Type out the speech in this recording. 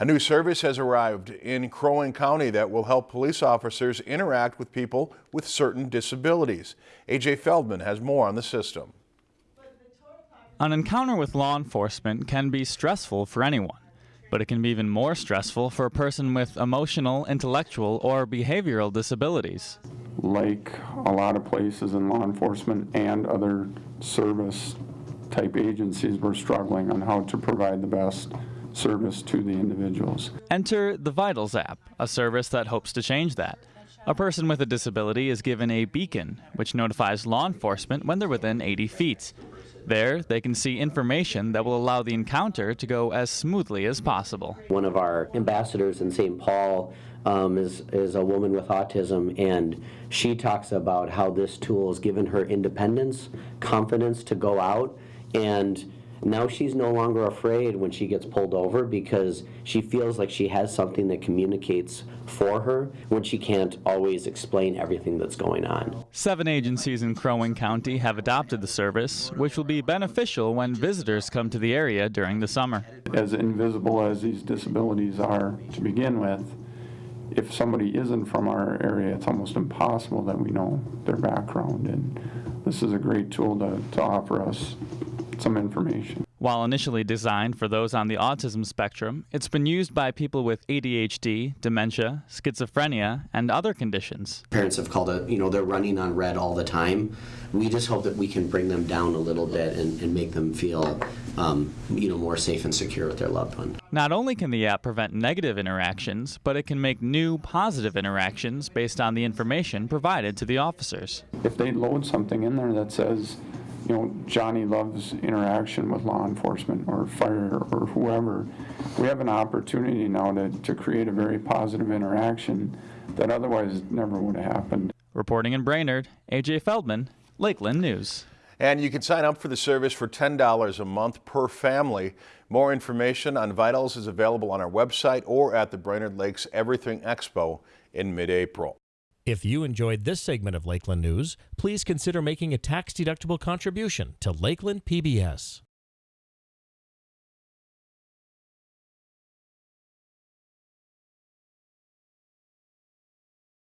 A new service has arrived in Crow Wing County that will help police officers interact with people with certain disabilities. AJ Feldman has more on the system. An encounter with law enforcement can be stressful for anyone, but it can be even more stressful for a person with emotional, intellectual, or behavioral disabilities. Like a lot of places in law enforcement and other service type agencies, we're struggling on how to provide the best service to the individuals. Enter the Vitals app, a service that hopes to change that. A person with a disability is given a beacon, which notifies law enforcement when they're within 80 feet. There, they can see information that will allow the encounter to go as smoothly as possible. One of our ambassadors in St. Paul um, is, is a woman with autism, and she talks about how this tool has given her independence, confidence to go out, and now she's no longer afraid when she gets pulled over because she feels like she has something that communicates for her when she can't always explain everything that's going on. Seven agencies in Crow Wing County have adopted the service, which will be beneficial when visitors come to the area during the summer. As invisible as these disabilities are to begin with, if somebody isn't from our area, it's almost impossible that we know their background. And this is a great tool to, to offer us some information. While initially designed for those on the autism spectrum, it's been used by people with ADHD, dementia, schizophrenia, and other conditions. Parents have called it, you know, they're running on red all the time. We just hope that we can bring them down a little bit and, and make them feel, um, you know, more safe and secure with their loved one. Not only can the app prevent negative interactions, but it can make new positive interactions based on the information provided to the officers. If they load something in there that says, you know, Johnny loves interaction with law enforcement or fire or whoever. We have an opportunity now to, to create a very positive interaction that otherwise never would have happened. Reporting in Brainerd, AJ Feldman, Lakeland News. And you can sign up for the service for $10 a month per family. More information on Vitals is available on our website or at the Brainerd Lakes Everything Expo in mid-April. If you enjoyed this segment of Lakeland News, please consider making a tax-deductible contribution to Lakeland PBS.